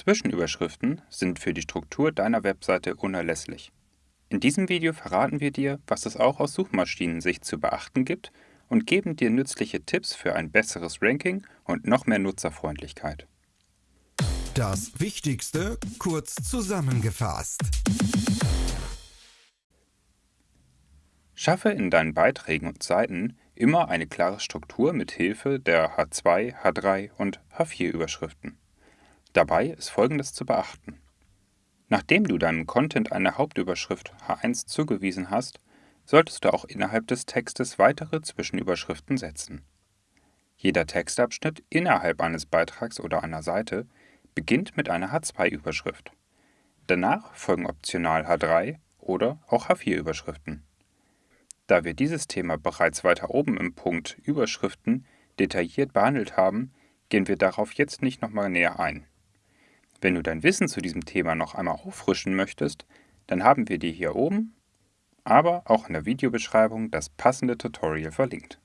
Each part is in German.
Zwischenüberschriften sind für die Struktur deiner Webseite unerlässlich. In diesem Video verraten wir dir, was es auch aus Suchmaschinensicht zu beachten gibt und geben dir nützliche Tipps für ein besseres Ranking und noch mehr Nutzerfreundlichkeit. Das Wichtigste kurz zusammengefasst. Schaffe in deinen Beiträgen und Seiten immer eine klare Struktur mit Hilfe der H2, H3 und H4-Überschriften. Dabei ist Folgendes zu beachten. Nachdem du deinem Content eine Hauptüberschrift H1 zugewiesen hast, solltest du auch innerhalb des Textes weitere Zwischenüberschriften setzen. Jeder Textabschnitt innerhalb eines Beitrags oder einer Seite beginnt mit einer H2-Überschrift. Danach folgen optional H3 oder auch H4-Überschriften. Da wir dieses Thema bereits weiter oben im Punkt Überschriften detailliert behandelt haben, gehen wir darauf jetzt nicht nochmal näher ein. Wenn du dein Wissen zu diesem Thema noch einmal auffrischen möchtest, dann haben wir dir hier oben, aber auch in der Videobeschreibung das passende Tutorial verlinkt.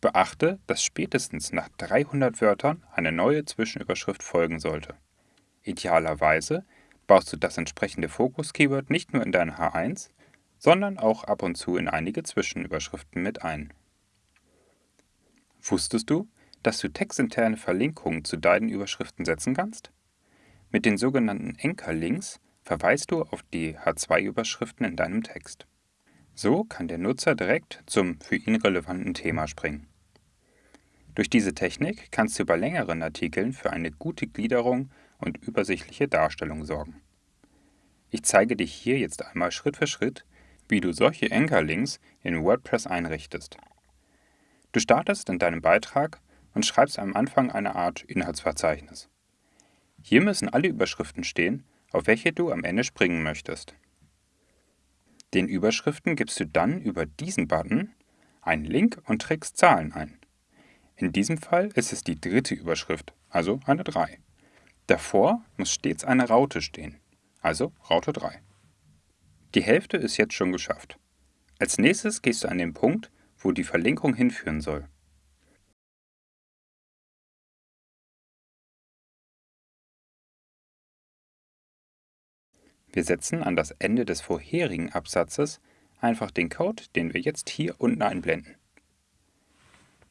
Beachte, dass spätestens nach 300 Wörtern eine neue Zwischenüberschrift folgen sollte. Idealerweise baust du das entsprechende Fokus-Keyword nicht nur in deine H1, sondern auch ab und zu in einige Zwischenüberschriften mit ein. Wusstest du, dass du textinterne Verlinkungen zu deinen Überschriften setzen kannst? Mit den sogenannten Anchor-Links verweist du auf die H2-Überschriften in deinem Text. So kann der Nutzer direkt zum für ihn relevanten Thema springen. Durch diese Technik kannst du bei längeren Artikeln für eine gute Gliederung und übersichtliche Darstellung sorgen. Ich zeige dir hier jetzt einmal Schritt für Schritt, wie du solche Anchor-Links in WordPress einrichtest. Du startest in deinem Beitrag und schreibst am Anfang eine Art Inhaltsverzeichnis. Hier müssen alle Überschriften stehen, auf welche du am Ende springen möchtest. Den Überschriften gibst du dann über diesen Button einen Link und trägst Zahlen ein. In diesem Fall ist es die dritte Überschrift, also eine 3. Davor muss stets eine Raute stehen, also Raute 3. Die Hälfte ist jetzt schon geschafft. Als nächstes gehst du an den Punkt, wo die Verlinkung hinführen soll. Wir setzen an das Ende des vorherigen Absatzes einfach den Code, den wir jetzt hier unten einblenden.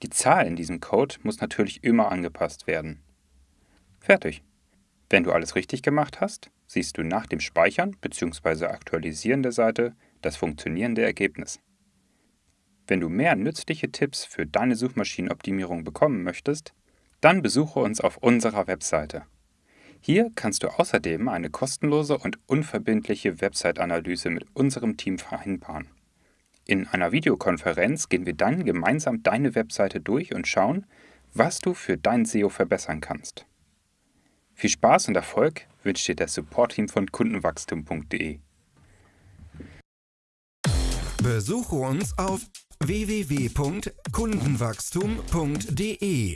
Die Zahl in diesem Code muss natürlich immer angepasst werden. Fertig. Wenn du alles richtig gemacht hast, siehst du nach dem Speichern bzw. Aktualisieren der Seite das funktionierende Ergebnis. Wenn du mehr nützliche Tipps für deine Suchmaschinenoptimierung bekommen möchtest, dann besuche uns auf unserer Webseite. Hier kannst du außerdem eine kostenlose und unverbindliche Website-Analyse mit unserem Team vereinbaren. In einer Videokonferenz gehen wir dann gemeinsam deine Webseite durch und schauen, was du für dein SEO verbessern kannst. Viel Spaß und Erfolg wünscht dir das Support-Team von kundenwachstum.de. Besuche uns auf www.kundenwachstum.de.